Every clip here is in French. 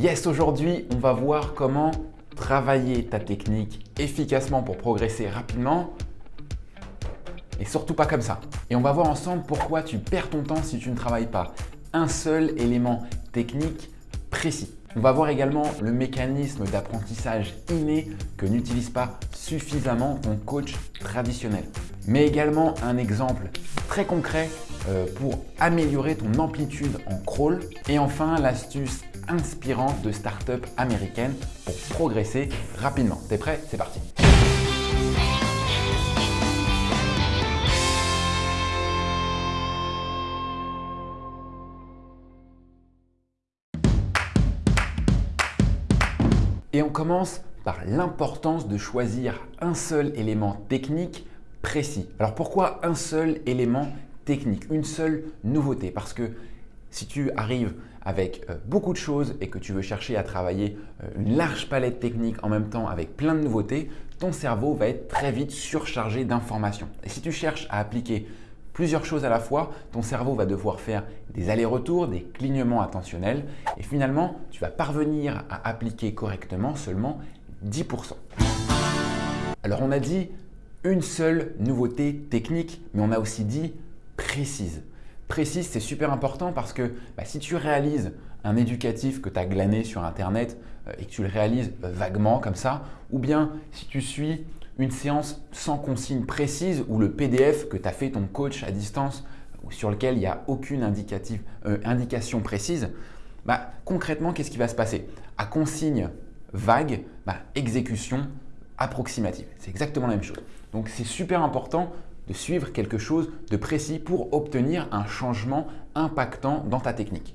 Yes, aujourd'hui, on va voir comment travailler ta technique efficacement pour progresser rapidement et surtout pas comme ça. Et on va voir ensemble pourquoi tu perds ton temps si tu ne travailles pas un seul élément technique précis. On va voir également le mécanisme d'apprentissage inné que n'utilise pas suffisamment ton coach traditionnel. Mais également un exemple très concret euh, pour améliorer ton amplitude en crawl. Et enfin, l'astuce inspirante de start-up américaine pour progresser rapidement. T'es prêt? C'est parti Et on commence par l'importance de choisir un seul élément technique précis. Alors pourquoi un seul élément technique, une seule nouveauté? Parce que si tu arrives avec euh, beaucoup de choses et que tu veux chercher à travailler euh, une large palette technique en même temps avec plein de nouveautés, ton cerveau va être très vite surchargé d'informations. Et si tu cherches à appliquer plusieurs choses à la fois, ton cerveau va devoir faire des allers-retours, des clignements attentionnels et finalement, tu vas parvenir à appliquer correctement seulement 10%. Alors on a dit une seule nouveauté technique, mais on a aussi dit précise. Précise, c'est super important parce que bah, si tu réalises un éducatif que tu as glané sur Internet euh, et que tu le réalises euh, vaguement comme ça, ou bien si tu suis une séance sans consigne précise ou le PDF que tu as fait ton coach à distance ou sur lequel il n'y a aucune euh, indication précise, bah, concrètement, qu'est-ce qui va se passer? À consigne vague, bah, exécution approximative. C'est exactement la même chose. Donc, c'est super important de suivre quelque chose de précis pour obtenir un changement impactant dans ta technique.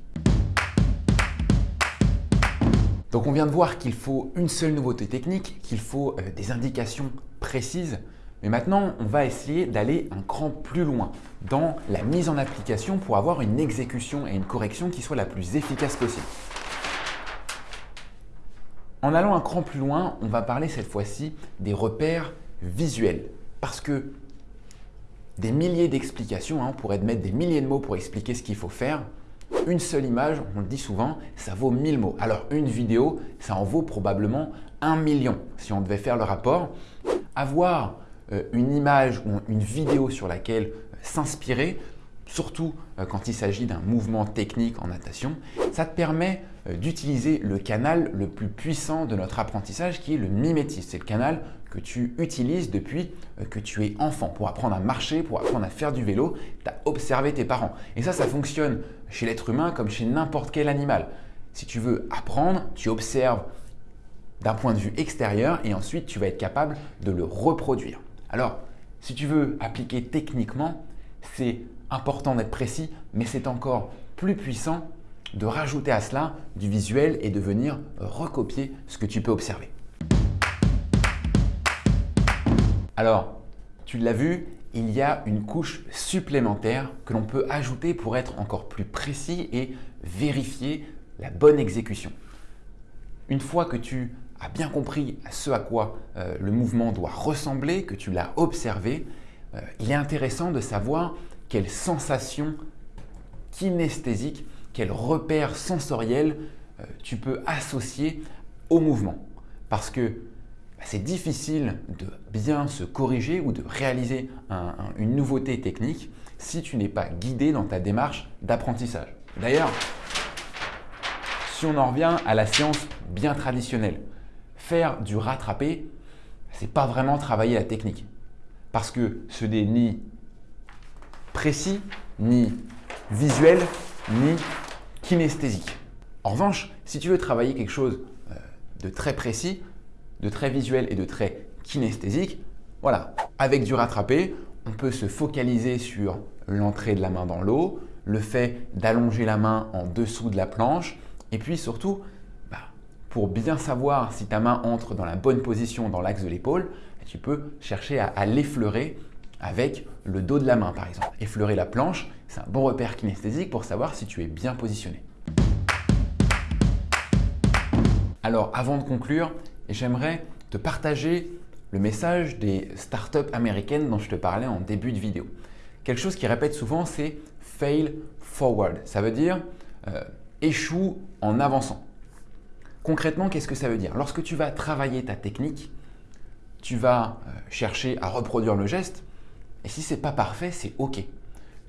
Donc on vient de voir qu'il faut une seule nouveauté technique, qu'il faut euh, des indications précises. Mais maintenant, on va essayer d'aller un cran plus loin dans la mise en application pour avoir une exécution et une correction qui soit la plus efficace possible. En allant un cran plus loin, on va parler cette fois-ci des repères visuels. Parce que des milliers d'explications, hein, on pourrait mettre des milliers de mots pour expliquer ce qu'il faut faire, une seule image, on le dit souvent, ça vaut 1000 mots. Alors une vidéo, ça en vaut probablement un million si on devait faire le rapport. Avoir euh, une image ou une vidéo sur laquelle euh, s'inspirer, surtout euh, quand il s'agit d'un mouvement technique en natation, ça te permet d'utiliser le canal le plus puissant de notre apprentissage qui est le mimétisme. C'est le canal que tu utilises depuis que tu es enfant pour apprendre à marcher, pour apprendre à faire du vélo. Tu as observé tes parents. Et ça, ça fonctionne chez l'être humain comme chez n'importe quel animal. Si tu veux apprendre, tu observes d'un point de vue extérieur et ensuite tu vas être capable de le reproduire. Alors, si tu veux appliquer techniquement, c'est important d'être précis, mais c'est encore plus puissant de rajouter à cela du visuel et de venir recopier ce que tu peux observer. Alors, tu l'as vu, il y a une couche supplémentaire que l'on peut ajouter pour être encore plus précis et vérifier la bonne exécution. Une fois que tu as bien compris ce à quoi euh, le mouvement doit ressembler, que tu l'as observé, euh, il est intéressant de savoir quelles sensations kinesthésiques, quels repères sensoriels euh, tu peux associer au mouvement. Parce que c'est difficile de bien se corriger ou de réaliser une nouveauté technique si tu n'es pas guidé dans ta démarche d'apprentissage. D'ailleurs, si on en revient à la science bien traditionnelle, faire du rattrapé, n'est pas vraiment travailler la technique. Parce que ce n'est ni précis, ni visuel, ni kinesthésique. En revanche, si tu veux travailler quelque chose euh, de très précis, de très visuel et de très kinesthésique, voilà, avec du rattrapé, on peut se focaliser sur l'entrée de la main dans l'eau, le fait d'allonger la main en dessous de la planche et puis surtout, bah, pour bien savoir si ta main entre dans la bonne position dans l'axe de l'épaule, tu peux chercher à, l'effleurer avec le dos de la main par exemple. Effleurer la planche, c'est un bon repère kinesthésique pour savoir si tu es bien positionné. Alors avant de conclure, j'aimerais te partager le message des startups américaines dont je te parlais en début de vidéo. Quelque chose qui répète souvent, c'est fail forward. Ça veut dire euh, échoue en avançant. Concrètement, qu'est-ce que ça veut dire? Lorsque tu vas travailler ta technique, tu vas euh, chercher à reproduire le geste et si ce n'est pas parfait, c'est OK.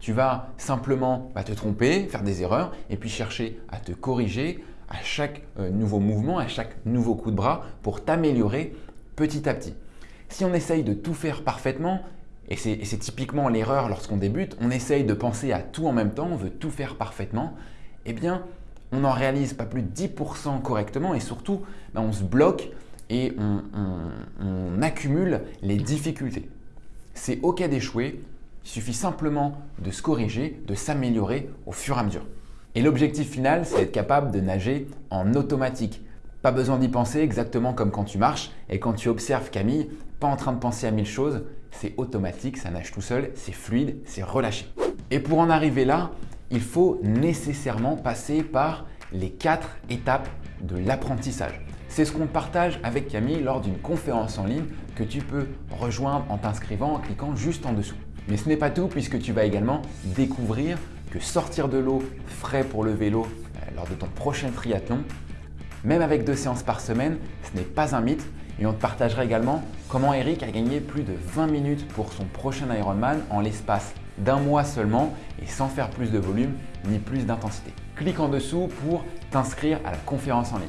Tu vas simplement bah, te tromper, faire des erreurs et puis chercher à te corriger à chaque euh, nouveau mouvement, à chaque nouveau coup de bras pour t'améliorer petit à petit. Si on essaye de tout faire parfaitement, et c'est typiquement l'erreur lorsqu'on débute, on essaye de penser à tout en même temps, on veut tout faire parfaitement, eh bien, on n'en réalise pas plus de 10% correctement et surtout, bah, on se bloque et on accumule les difficultés. C'est OK d'échouer, il suffit simplement de se corriger, de s'améliorer au fur et à mesure. Et l'objectif final, c'est d'être capable de nager en automatique. Pas besoin d'y penser exactement comme quand tu marches et quand tu observes Camille, pas en train de penser à mille choses, c'est automatique, ça nage tout seul, c'est fluide, c'est relâché. Et pour en arriver là, il faut nécessairement passer par les quatre étapes de l'apprentissage. C'est ce qu'on partage avec Camille lors d'une conférence en ligne que tu peux rejoindre en t'inscrivant en cliquant juste en dessous. Mais ce n'est pas tout puisque tu vas également découvrir que sortir de l'eau frais pour le vélo euh, lors de ton prochain triathlon, même avec deux séances par semaine, ce n'est pas un mythe. Et on te partagera également comment Eric a gagné plus de 20 minutes pour son prochain Ironman en l'espace d'un mois seulement et sans faire plus de volume ni plus d'intensité. Clique en dessous pour t'inscrire à la conférence en ligne.